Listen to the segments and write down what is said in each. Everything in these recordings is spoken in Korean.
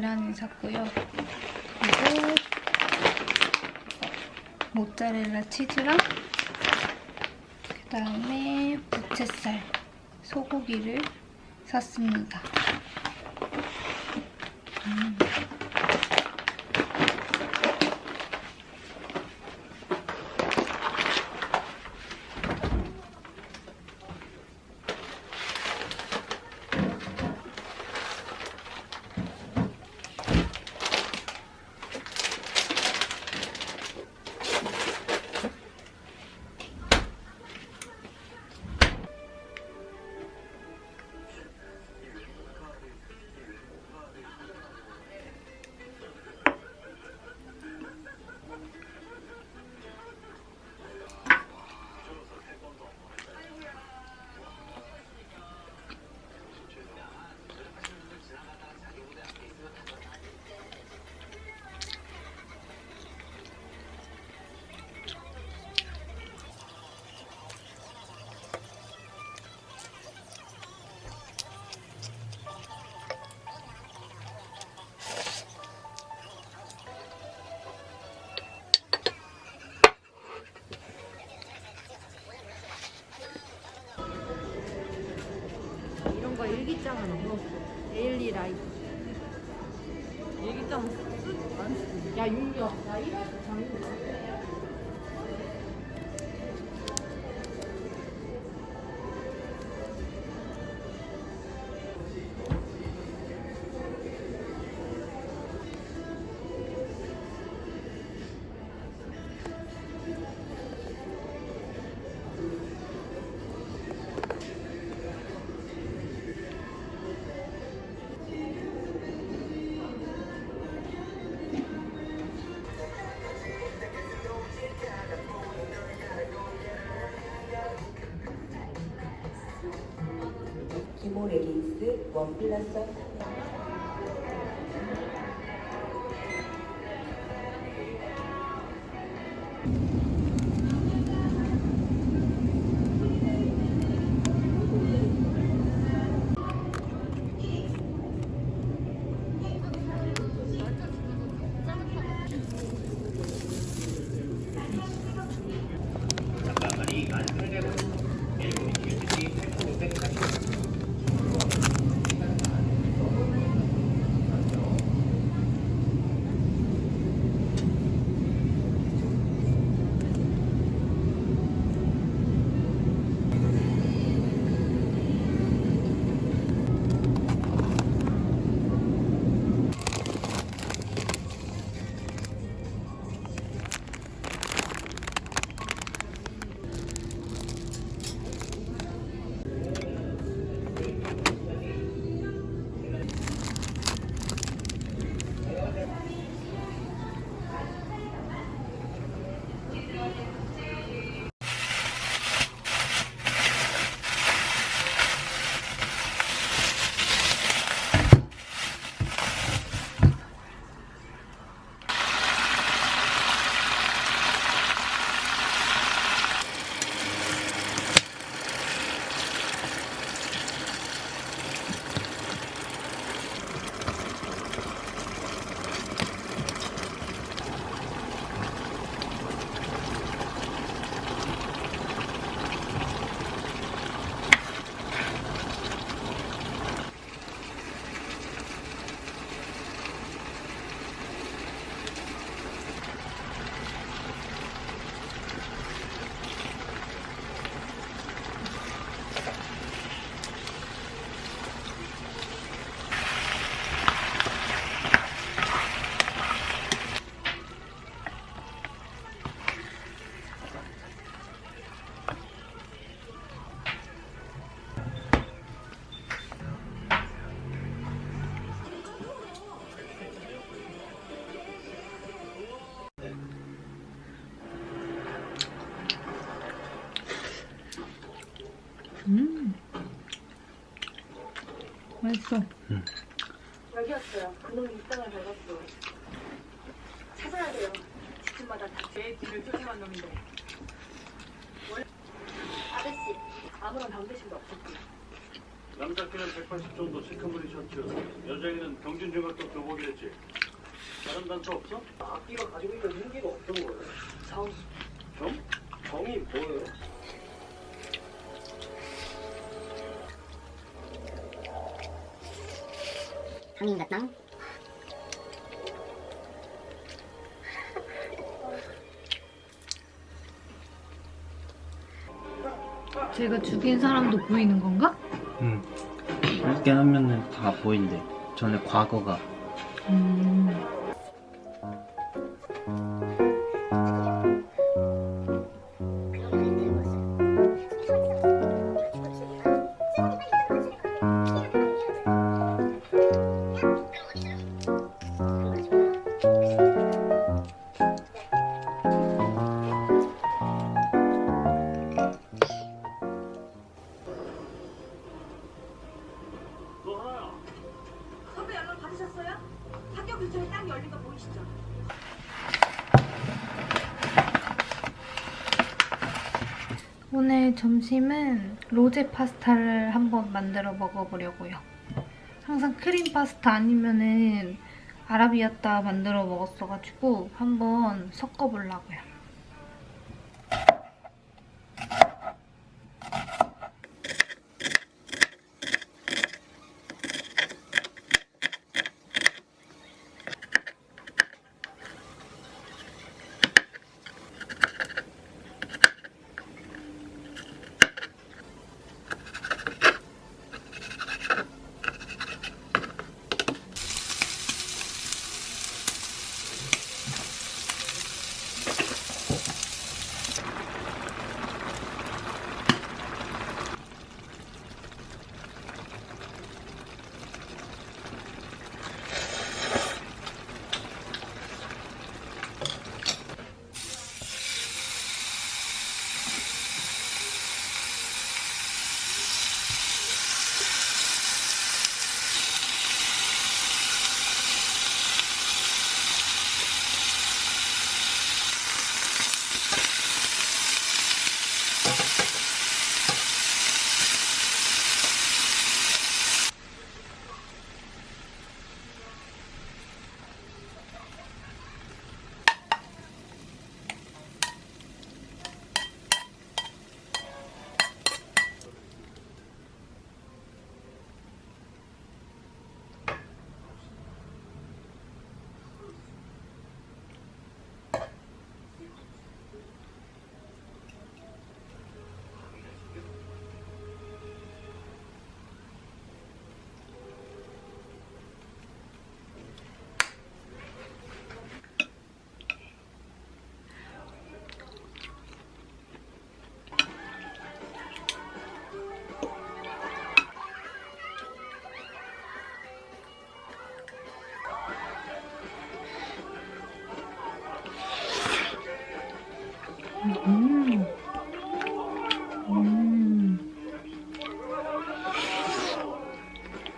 계란을 샀고요. 그리고 모짜렐라 치즈랑 그다음에 부채살, 소고기를 샀습니다. 음. kwa kila saa 맛있어. 여기였어요. 그놈 입장을 밟았어. 찾아야 돼요. 집집마다 다제 뒤를 쫓아간 놈인데. 원래 아저씨 아무런 병대심도 없었고요. 남자 키는 180 정도 체크무늬 셔츠, 여자에게는 경준 중학교 교복이랬지. 다른 단서 없어? 악기가 가지고 있는 무기가 어떤 거예요? 정. 정? 정이 뭐예요? 한인가땅 제가 죽인 사람도 보이는 건가? 응. 이렇게 하면은 다 보인대. 전에 과거가. 음. 받으셨어요? 학교 근처에 딱 열린 거 보이시죠? 오늘 점심은 로제 파스타를 한번 만들어 먹어보려고요. 항상 크림 파스타 아니면은 아라비아따 만들어 먹었어가지고 한번 섞어보려고요.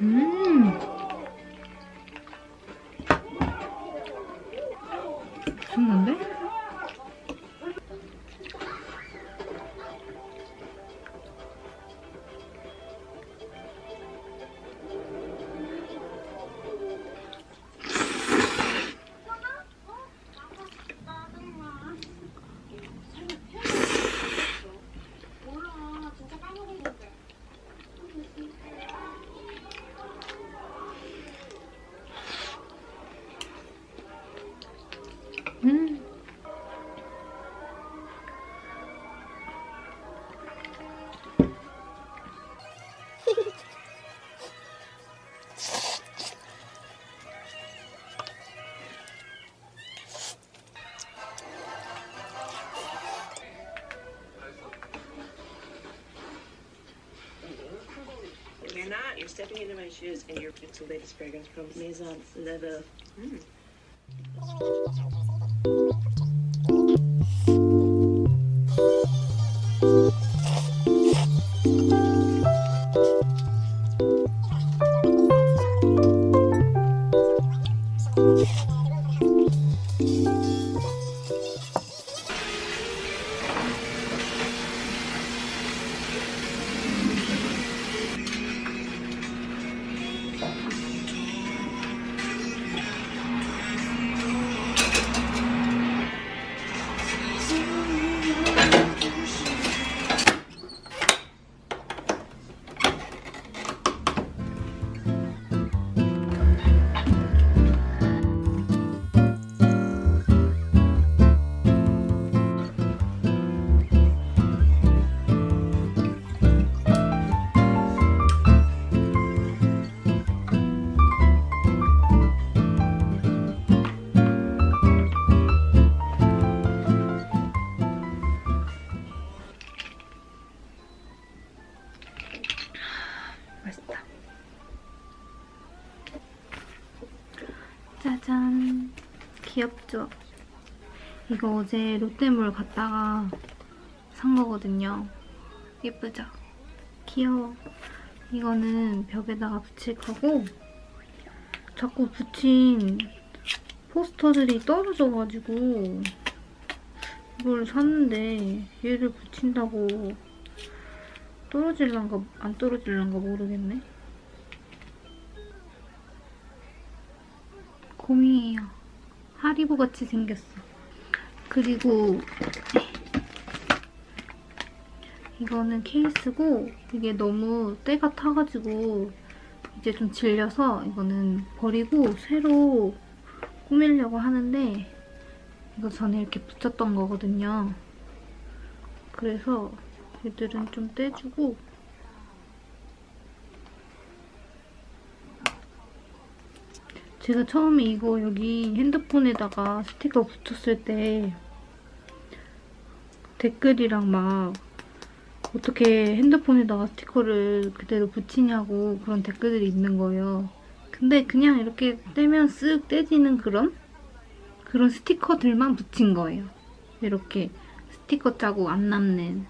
음. Stepping into my shoes, and you're it's the latest fragrance from Maison Leather. Mm. 이거 어제 롯데몰 갔다가 산 거거든요. 예쁘죠? 귀여워. 이거는 벽에다가 붙일 거고 자꾸 붙인 포스터들이 떨어져가지고 이걸 샀는데 얘를 붙인다고 떨어질란가 안 떨어질란가 모르겠네. 곰이에요. 하리보 같이 생겼어. 그리고 이거는 케이스고 이게 너무 때가 타가지고 이제 좀 질려서 이거는 버리고 새로 꾸미려고 하는데 이거 전에 이렇게 붙였던 거거든요. 그래서 얘들은 좀 떼주고 제가 처음에 이거 여기 핸드폰에다가 스티커 붙였을 때 댓글이랑 막 어떻게 핸드폰에다가 스티커를 그대로 붙이냐고 그런 댓글들이 있는 거예요. 근데 그냥 이렇게 떼면 쓱 떼지는 그런 그런 스티커들만 붙인 거예요. 이렇게 스티커 자국 안 남는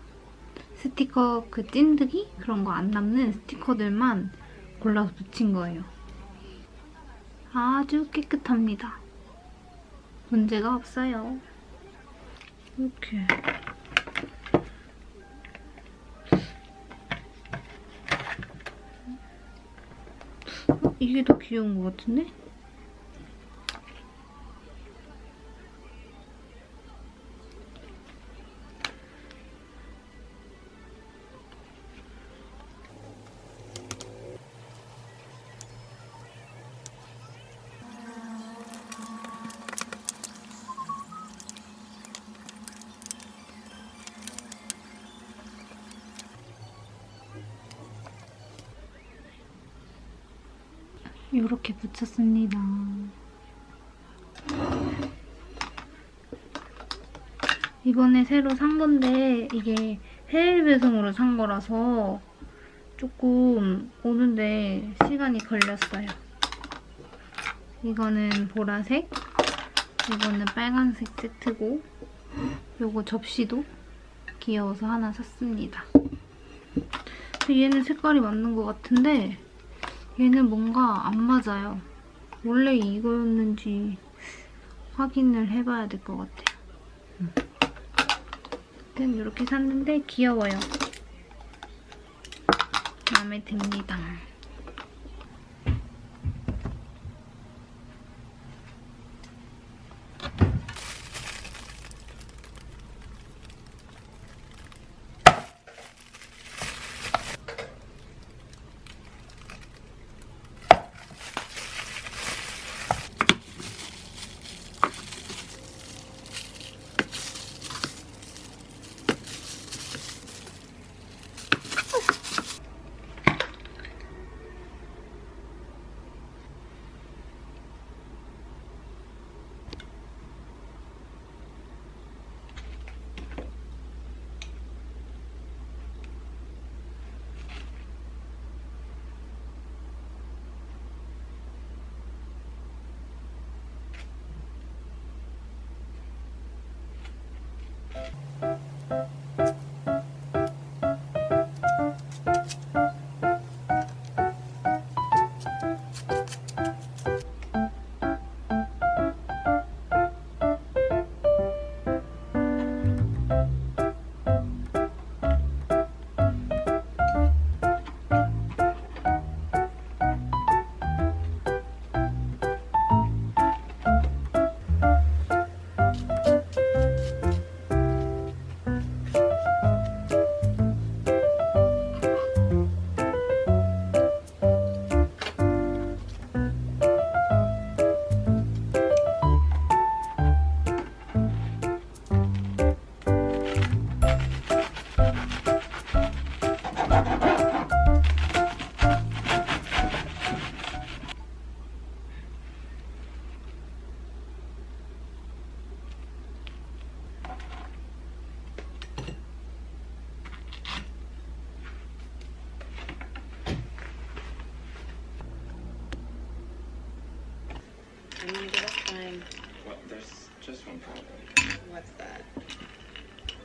스티커 그 찐득이 그런 거 안 남는 스티커들만 골라서 붙인 거예요. 아주 깨끗합니다. 문제가 없어요. 이렇게 이게 더 귀여운 것 같은데? 이렇게 붙였습니다. 이번에 새로 산 건데 이게 해외 배송으로 산 거라서 조금 오는데 시간이 걸렸어요. 이거는 보라색, 이거는 빨간색 세트고 요거 접시도 귀여워서 하나 샀습니다. 얘는 색깔이 맞는 것 같은데 얘는 뭔가 안 맞아요. 원래 이거였는지 확인을 해봐야 될 것 같아요. 아무튼 이렇게 샀는데 귀여워요. 마음에 듭니다.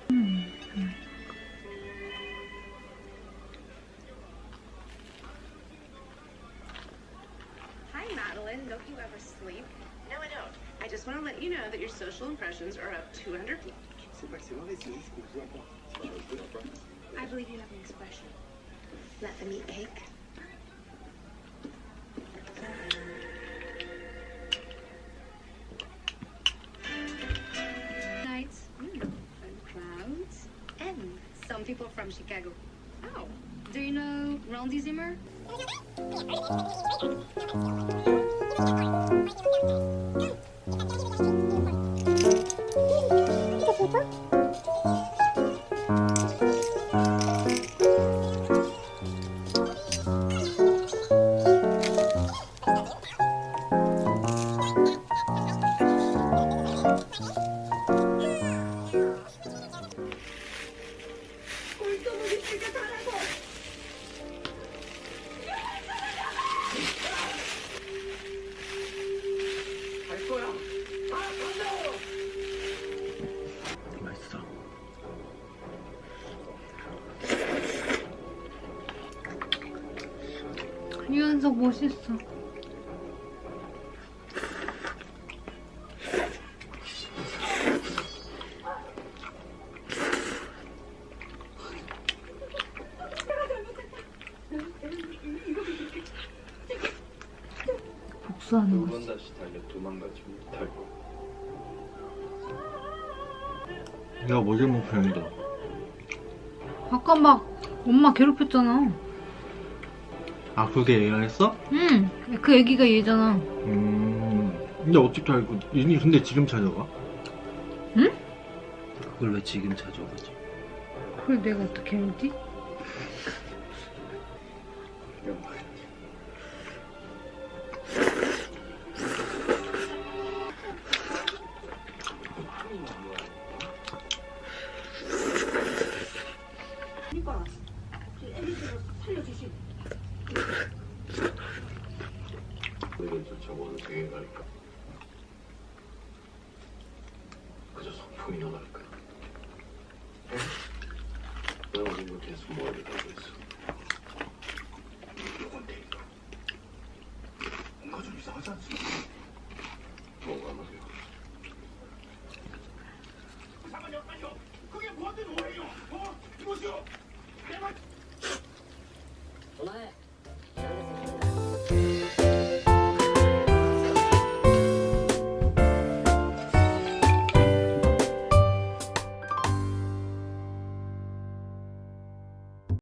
Hmm. Hi, Madeline. Don't you ever sleep? No, I don't. I just want to let you know that your social impressions are up 200 I believe you have an expression. Let them eat cake. Chicago. Oh, do you know Randy Zimmer? 유연석 멋있어. 복수하는 거. 두번 다시 달려 도망가지 거. 내가 뭐 잘못했는데? 아까 막 엄마 괴롭혔잖아. 아 그게 얘가 했어? 응, 그 애기가 얘잖아. 음. 근데 어떻게 알고? 얘니 근데 지금 찾아가? 응? 그걸 왜 지금 찾아가지? 그걸 내가 어떻게 알지? 그저 성풍이나 날까? 내가 우리 계속 머리를 하고 있어. 누군데 이거? 뭔가 좀 이상하지 않습니까?